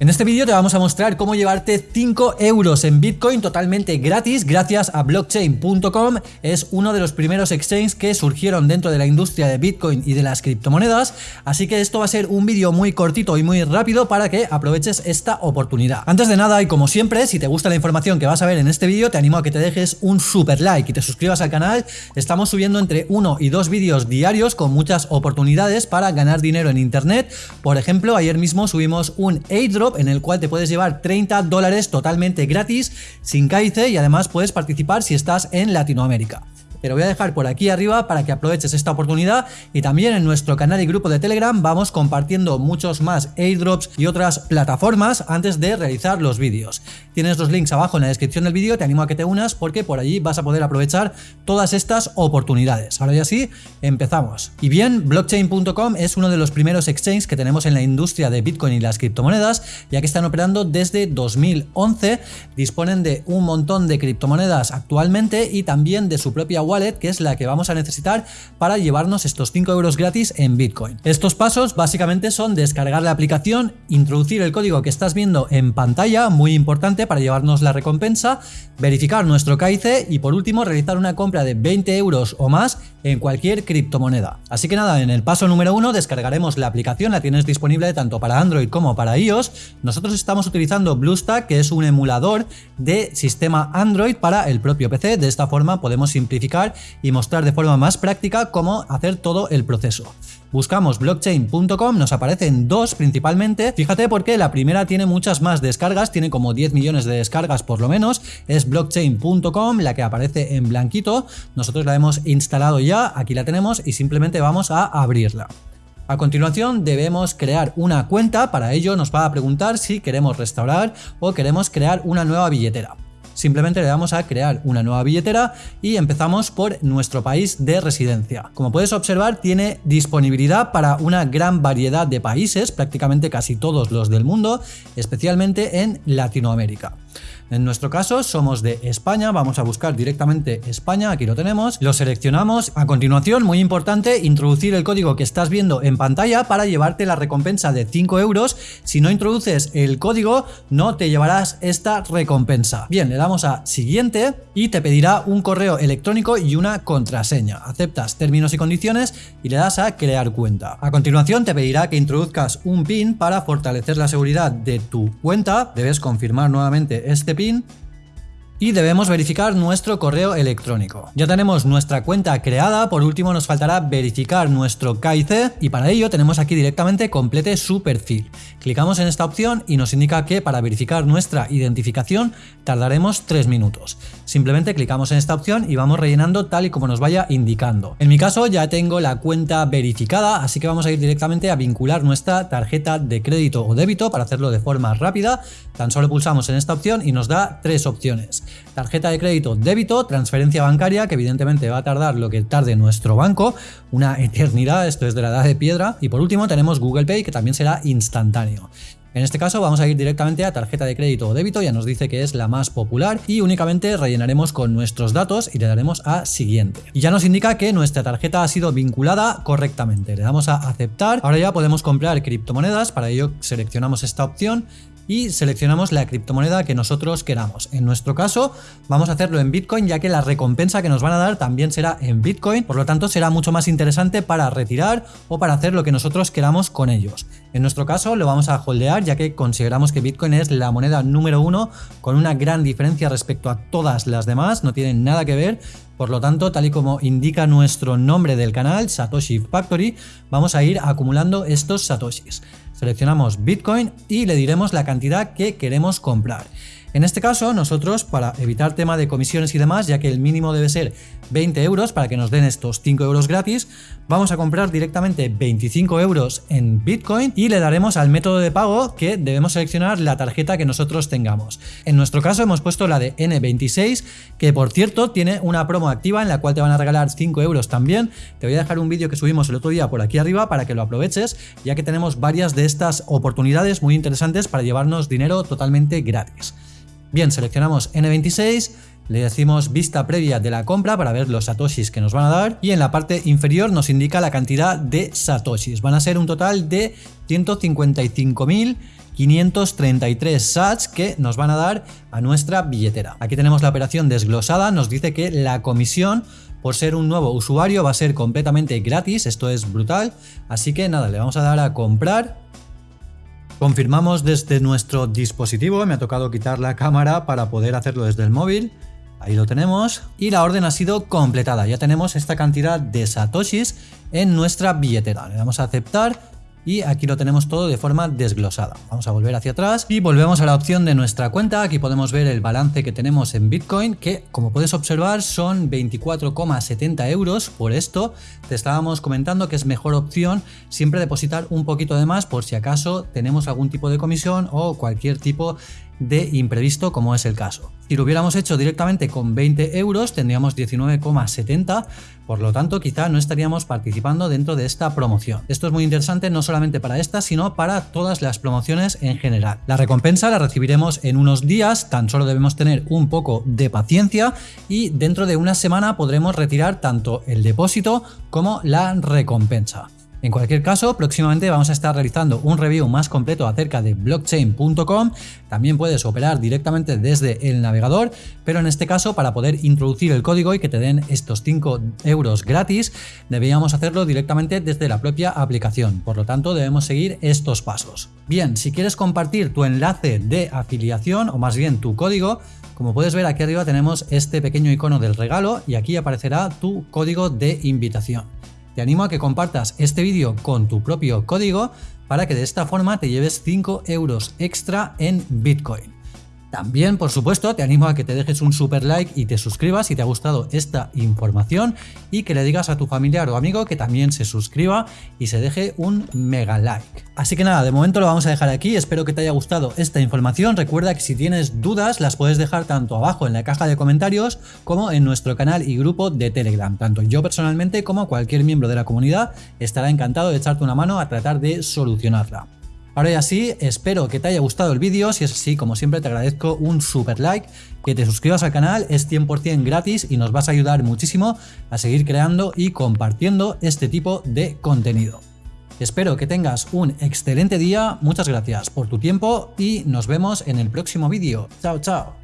En este vídeo te vamos a mostrar cómo llevarte 5 euros en Bitcoin totalmente gratis gracias a blockchain.com. Es uno de los primeros exchanges que surgieron dentro de la industria de Bitcoin y de las criptomonedas, así que esto va a ser un vídeo muy cortito y muy rápido para que aproveches esta oportunidad. Antes de nada y como siempre, si te gusta la información que vas a ver en este vídeo, te animo a que te dejes un super like y te suscribas al canal. Estamos subiendo entre uno y dos vídeos diarios con muchas oportunidades para ganar dinero en internet. Por ejemplo, ayer mismo subimos un airdrop en el cual te puedes llevar 30 dólares totalmente gratis, sin CAICE y además puedes participar si estás en Latinoamérica. Te lo voy a dejar por aquí arriba para que aproveches esta oportunidad y también en nuestro canal y grupo de Telegram vamos compartiendo muchos más airdrops y otras plataformas antes de realizar los vídeos. Tienes los links abajo en la descripción del vídeo, te animo a que te unas porque por allí vas a poder aprovechar todas estas oportunidades. Ahora ya sí, empezamos. Y bien, blockchain.com es uno de los primeros exchanges que tenemos en la industria de Bitcoin y las criptomonedas, ya que están operando desde 2011, disponen de un montón de criptomonedas actualmente y también de su propia wallet, que es la que vamos a necesitar para llevarnos estos 5 euros gratis en Bitcoin. Estos pasos básicamente son descargar la aplicación, introducir el código que estás viendo en pantalla, muy importante para llevarnos la recompensa, verificar nuestro KIC y por último realizar una compra de 20 euros o más en cualquier criptomoneda. Así que nada, en el paso número uno descargaremos la aplicación, la tienes disponible tanto para Android como para iOS. Nosotros estamos utilizando BlueStack, que es un emulador de sistema Android para el propio PC. De esta forma podemos simplificar y mostrar de forma más práctica cómo hacer todo el proceso. Buscamos blockchain.com, nos aparecen dos principalmente, fíjate porque la primera tiene muchas más descargas, tiene como 10 millones de descargas por lo menos, es blockchain.com, la que aparece en blanquito, nosotros la hemos instalado ya, aquí la tenemos y simplemente vamos a abrirla. A continuación debemos crear una cuenta, para ello nos va a preguntar si queremos restaurar o queremos crear una nueva billetera. Simplemente le damos a crear una nueva billetera y empezamos por nuestro país de residencia. Como puedes observar, tiene disponibilidad para una gran variedad de países, prácticamente casi todos los del mundo, especialmente en Latinoamérica. En nuestro caso somos de España, vamos a buscar directamente España, aquí lo tenemos, lo seleccionamos. A continuación, muy importante, introducir el código que estás viendo en pantalla para llevarte la recompensa de 5 euros. Si no introduces el código, no te llevarás esta recompensa. Bien, le damos a siguiente y te pedirá un correo electrónico y una contraseña. Aceptas términos y condiciones y le das a crear cuenta. A continuación te pedirá que introduzcas un PIN para fortalecer la seguridad de tu cuenta. Debes confirmar nuevamente este Rabin y debemos verificar nuestro correo electrónico. Ya tenemos nuestra cuenta creada, por último nos faltará verificar nuestro KIC y para ello tenemos aquí directamente complete su perfil. Clicamos en esta opción y nos indica que para verificar nuestra identificación tardaremos 3 minutos. Simplemente clicamos en esta opción y vamos rellenando tal y como nos vaya indicando. En mi caso ya tengo la cuenta verificada, así que vamos a ir directamente a vincular nuestra tarjeta de crédito o débito para hacerlo de forma rápida. Tan solo pulsamos en esta opción y nos da tres opciones. Tarjeta de crédito débito, transferencia bancaria, que evidentemente va a tardar lo que tarde nuestro banco, una eternidad, esto es de la edad de piedra. Y por último tenemos Google Pay, que también será instantáneo. En este caso vamos a ir directamente a tarjeta de crédito o débito, ya nos dice que es la más popular y únicamente rellenaremos con nuestros datos y le daremos a siguiente. Y ya nos indica que nuestra tarjeta ha sido vinculada correctamente. Le damos a aceptar. Ahora ya podemos comprar criptomonedas, para ello seleccionamos esta opción y seleccionamos la criptomoneda que nosotros queramos. En nuestro caso vamos a hacerlo en Bitcoin ya que la recompensa que nos van a dar también será en Bitcoin, por lo tanto será mucho más interesante para retirar o para hacer lo que nosotros queramos con ellos. En nuestro caso lo vamos a holdear ya que consideramos que Bitcoin es la moneda número uno con una gran diferencia respecto a todas las demás, no tienen nada que ver por lo tanto, tal y como indica nuestro nombre del canal, Satoshi Factory, vamos a ir acumulando estos Satoshis. Seleccionamos Bitcoin y le diremos la cantidad que queremos comprar. En este caso, nosotros, para evitar tema de comisiones y demás, ya que el mínimo debe ser 20 euros para que nos den estos 5 euros gratis, vamos a comprar directamente 25 euros en Bitcoin y le daremos al método de pago que debemos seleccionar la tarjeta que nosotros tengamos. En nuestro caso hemos puesto la de N26, que por cierto tiene una promo activa en la cual te van a regalar 5 euros también. Te voy a dejar un vídeo que subimos el otro día por aquí arriba para que lo aproveches, ya que tenemos varias de estas oportunidades muy interesantes para llevarnos dinero totalmente gratis. Bien, seleccionamos N26, le decimos vista previa de la compra para ver los satoshis que nos van a dar y en la parte inferior nos indica la cantidad de satoshis. Van a ser un total de 155.000 533 sats que nos van a dar a nuestra billetera. Aquí tenemos la operación desglosada, nos dice que la comisión por ser un nuevo usuario va a ser completamente gratis, esto es brutal, así que nada, le vamos a dar a comprar Confirmamos desde nuestro dispositivo, me ha tocado quitar la cámara para poder hacerlo desde el móvil. Ahí lo tenemos. Y la orden ha sido completada. Ya tenemos esta cantidad de satoshis en nuestra billetera. Le damos a aceptar y aquí lo tenemos todo de forma desglosada. Vamos a volver hacia atrás y volvemos a la opción de nuestra cuenta. Aquí podemos ver el balance que tenemos en Bitcoin, que como puedes observar son 24,70 euros. Por esto te estábamos comentando que es mejor opción siempre depositar un poquito de más por si acaso tenemos algún tipo de comisión o cualquier tipo de imprevisto como es el caso. Si lo hubiéramos hecho directamente con 20 euros tendríamos 19,70, por lo tanto quizá no estaríamos participando dentro de esta promoción. Esto es muy interesante no solamente para esta, sino para todas las promociones en general. La recompensa la recibiremos en unos días, tan solo debemos tener un poco de paciencia y dentro de una semana podremos retirar tanto el depósito como la recompensa. En cualquier caso, próximamente vamos a estar realizando un review más completo acerca de blockchain.com. También puedes operar directamente desde el navegador, pero en este caso para poder introducir el código y que te den estos 5 euros gratis, deberíamos hacerlo directamente desde la propia aplicación. Por lo tanto, debemos seguir estos pasos. Bien, si quieres compartir tu enlace de afiliación o más bien tu código, como puedes ver aquí arriba tenemos este pequeño icono del regalo y aquí aparecerá tu código de invitación. Te animo a que compartas este vídeo con tu propio código para que de esta forma te lleves 5 euros extra en Bitcoin. También, por supuesto, te animo a que te dejes un super like y te suscribas si te ha gustado esta información y que le digas a tu familiar o amigo que también se suscriba y se deje un mega like. Así que nada, de momento lo vamos a dejar aquí, espero que te haya gustado esta información, recuerda que si tienes dudas las puedes dejar tanto abajo en la caja de comentarios como en nuestro canal y grupo de Telegram, tanto yo personalmente como cualquier miembro de la comunidad estará encantado de echarte una mano a tratar de solucionarla. Ahora ya sí, espero que te haya gustado el vídeo, si es así, como siempre te agradezco un super like, que te suscribas al canal, es 100% gratis y nos vas a ayudar muchísimo a seguir creando y compartiendo este tipo de contenido. Espero que tengas un excelente día, muchas gracias por tu tiempo y nos vemos en el próximo vídeo. Chao, chao.